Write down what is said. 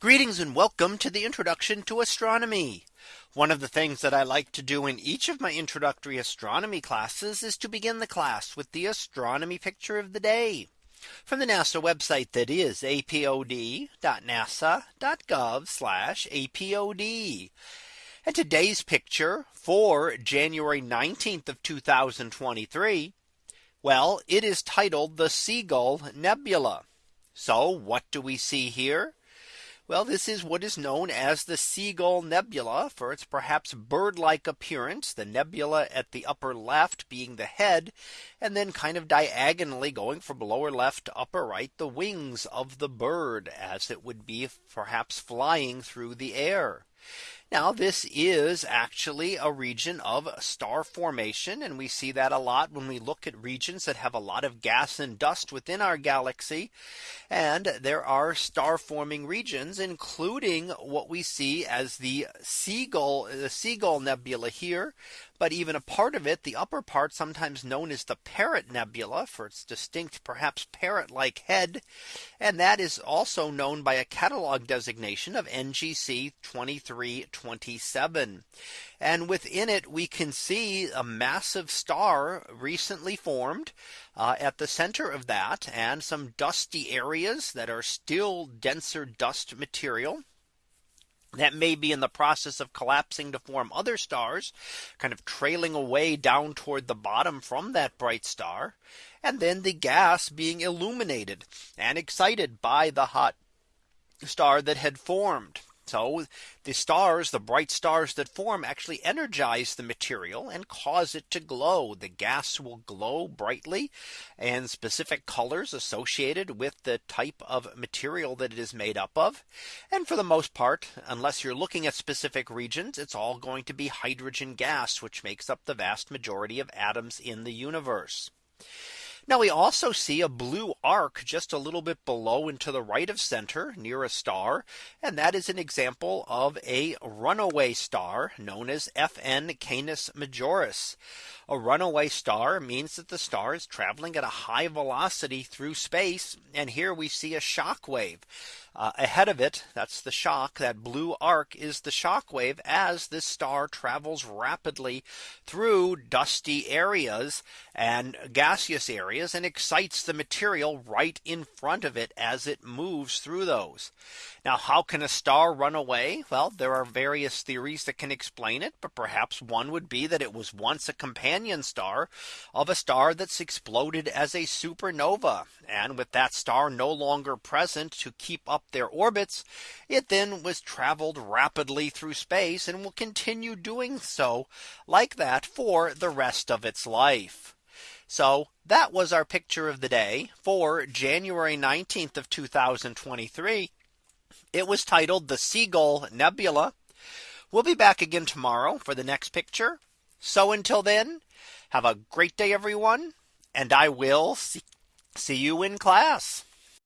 Greetings and welcome to the introduction to astronomy. One of the things that I like to do in each of my introductory astronomy classes is to begin the class with the astronomy picture of the day from the NASA website that is apod.nasa.gov apod. And today's picture for January 19th of 2023. Well, it is titled the Seagull Nebula. So what do we see here? Well, this is what is known as the Seagull Nebula for its perhaps bird like appearance, the nebula at the upper left being the head, and then kind of diagonally going from lower left to upper right, the wings of the bird as it would be perhaps flying through the air. Now this is actually a region of star formation. And we see that a lot when we look at regions that have a lot of gas and dust within our galaxy. And there are star forming regions, including what we see as the Seagull, the Seagull Nebula here, but even a part of it, the upper part sometimes known as the Parrot Nebula for its distinct perhaps parrot like head. And that is also known by a catalog designation of NGC 2327. And within it, we can see a massive star recently formed uh, at the center of that and some dusty areas that are still denser dust material that may be in the process of collapsing to form other stars kind of trailing away down toward the bottom from that bright star and then the gas being illuminated and excited by the hot star that had formed. So the stars, the bright stars that form actually energize the material and cause it to glow. The gas will glow brightly and specific colors associated with the type of material that it is made up of. And for the most part, unless you're looking at specific regions, it's all going to be hydrogen gas, which makes up the vast majority of atoms in the universe. Now we also see a blue arc just a little bit below and to the right of center near a star. And that is an example of a runaway star known as FN Canis Majoris. A runaway star means that the star is traveling at a high velocity through space. And here we see a shock wave. Uh, ahead of it, that's the shock, that blue arc is the shock wave as this star travels rapidly through dusty areas and gaseous areas and excites the material right in front of it as it moves through those. Now, how can a star run away? Well, there are various theories that can explain it, but perhaps one would be that it was once a companion star of a star that's exploded as a supernova. And with that star no longer present to keep up their orbits, it then was traveled rapidly through space and will continue doing so like that for the rest of its life. So that was our picture of the day for January 19th of 2023. It was titled the Seagull Nebula. We'll be back again tomorrow for the next picture. So until then, have a great day, everyone. And I will see, see you in class.